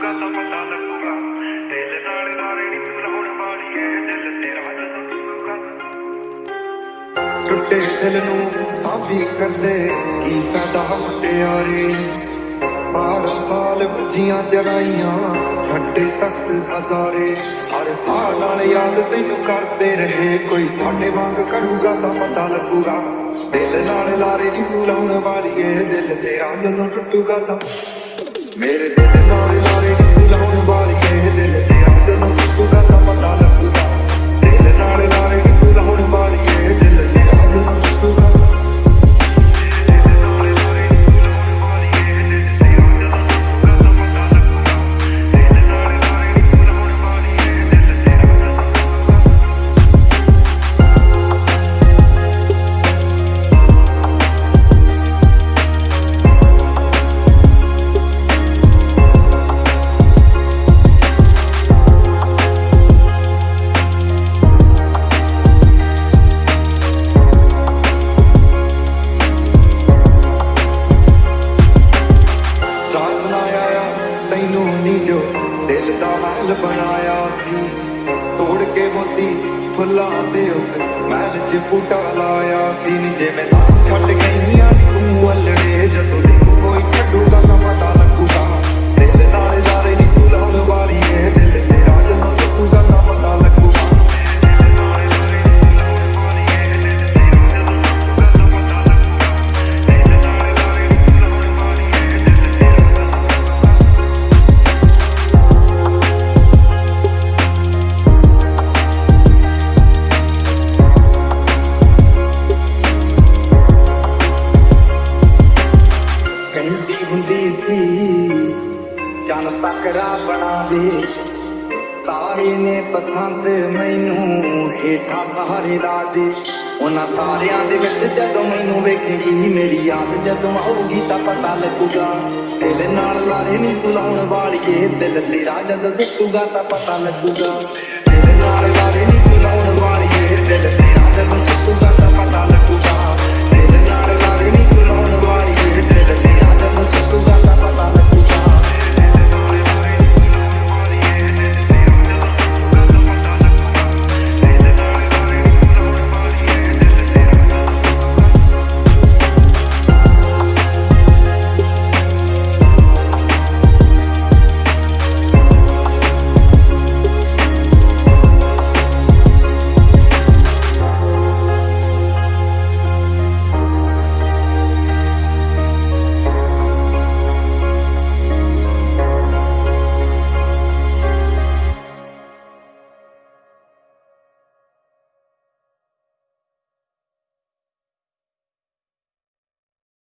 ਟੁੱਟੂਗਾ ਤਾਂ ਪਤਾ ਲੱਗੂਗਾ ਦਿਲ ਨਾਲ ਨਾਰੇ ਨਹੀਂ ਮਿਲਾਉਣ ਵਾਲੀਏ, ਦਿਲ ਤੇਰਾ ਜਦੋਂ ਟੁੱਟੇ ਦਿਲ ਨੂੰ ਸਾਬੀ ਕਰਦੇ ਕੀ ਫਾਇਦਾ ਮੁਟਿਆਰੇ। ਬਾਰ ਸਾਲ ਬੁਝੀਆਂ ਜਗਾਈਆਂ ਛੱਡੇ ਤੱਕ ਹਜ਼ਾਰੇ। ਹਰ ਸਾਲ ਨਾਲ ਯਾਦ ਤੈਨੂੰ ਕਰਦੇ ਰਹੇ, ਕੋਈ ਸਾਡੇ ਵਾਂਗ ਕਰੂਗਾ ਤਾਂ ਪਤਾ ਲੱਗੂਗਾ। ਦਿਲ ਨਾਲ ਲਾਰੇ ਨਹੀਂ ਤੂੰ ਲਾਉਣ ਵਾਲੀ ਦਿਲ ਤੇਰਾ ਜਦੋਂ ਟੁੱਟੂਗਾ ਤਾਂ ਮੇਰੇ ਦਿਲ ਤੈਨੂੰ ਜੋ ਦਿਲ ਦਾ ਮਹਿਲ ਬਣਾਇਆ ਸੀ, ਤੋੜ ਕੇ ਮੋਤੀ ਫੁੱਲਾਂ ਦੇ ਉਸ ਮਹਿਲ 'ਚ ਬੂਟਾ ਲਾਇਆ ਸੀ ਨੀ, ਜਿਵੇਂ ਸਾਥ ਛੱਡ ਗਈਆਂ ਨੀ ਤੂੰ ਅਲੜੇ ਜਦੋਂ ਚੰਨ ਬਣਾ ਦੇ। ਤਾਰੇ ਨੇ ਪਸੰਦ ਮੈਨੂੰ ਹੇਠਾਂ ਸਹਾਰੇ ਲਾ ਦੇ। ਉਹਨਾਂ ਤਾਰਿਆਂ ਦੇ ਵਿੱਚ ਜਦੋਂ ਮੈਨੂੰ ਵੇਖੇਗੀ ਮੇਰੀ ਯਾਦ, ਜਦੋਂ ਆਊਗੀ ਤਾਂ ਪਤਾ ਲੱਗੂਗਾ। ਤੇਰੇ ਨਾਲ ਲਾਰੇ ਨਹੀਂ ਤੂੰ ਲਾਉਣ ਵਾਲੀਏ, ਦਿਲ ਤੇਰਾ ਜਦੋਂ ਟੁੱਟੂਗਾ ਤਾਂ ਪਤਾ ਲੱਗੂਗਾ। ਤੇਰੇ ਨਾਲ ਲਾਰੇ ਨਹੀਂ